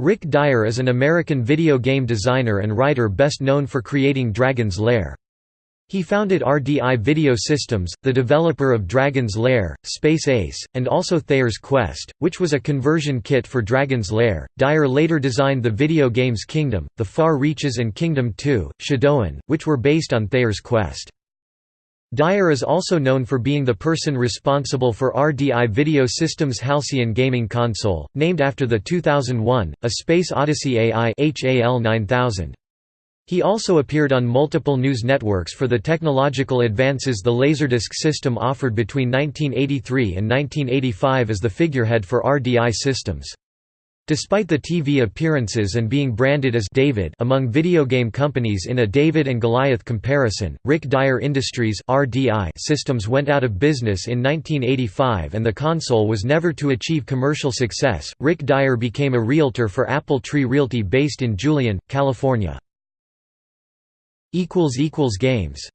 Rick Dyer is an American video game designer and writer best known for creating Dragon's Lair. He founded RDI Video Systems, the developer of Dragon's Lair, Space Ace, and also Thayer's Quest, which was a conversion kit for Dragon's Lair. Dyer later designed the video games Kingdom, The Far Reaches and Kingdom 2, Shadoan, which were based on Thayer's Quest. Dyer is also known for being the person responsible for RDI Video Systems' Halcyon gaming console, named after the 2001, A Space Odyssey AI HAL 9000. He also appeared on multiple news networks for the technological advances the Laserdisc system offered between 1983 and 1985 as the figurehead for RDI systems. Despite the TV appearances and being branded as David among video game companies in a David and Goliath comparison, Rick Dyer Industries (RDI) systems went out of business in 1985 and the console was never to achieve commercial success. Rick Dyer became a realtor for Apple Tree Realty based in Julian, California. equals equals games